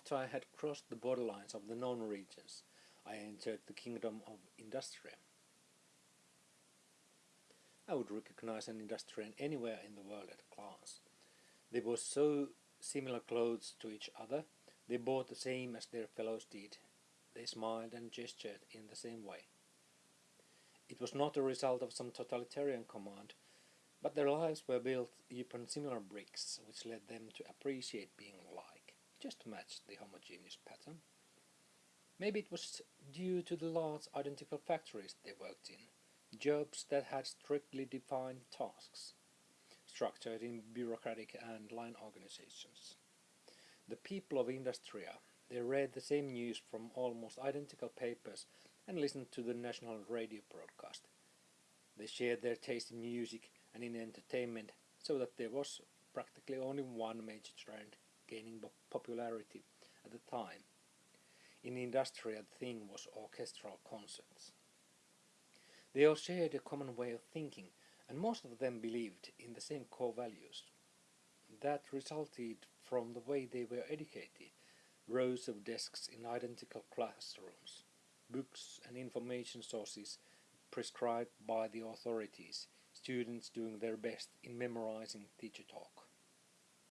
After I had crossed the borderlines of the known regions, I entered the kingdom of Industria. I would recognize an Industrian anywhere in the world at a glance. They wore so similar clothes to each other, they bought the same as their fellows did, they smiled and gestured in the same way. It was not a result of some totalitarian command, but their lives were built upon similar bricks, which led them to appreciate being alike, just matched the homogeneous pattern. Maybe it was due to the large identical factories they worked in, jobs that had strictly defined tasks, structured in bureaucratic and line organizations. The people of Industria, they read the same news from almost identical papers and listened to the national radio broadcast. They shared their taste in music and in entertainment so that there was practically only one major trend gaining popularity at the time. In Industria the thing was orchestral concerts. They all shared a common way of thinking and most of them believed in the same core values. That resulted from the way they were educated, rows of desks in identical classrooms, books and information sources prescribed by the authorities, students doing their best in memorizing teacher talk.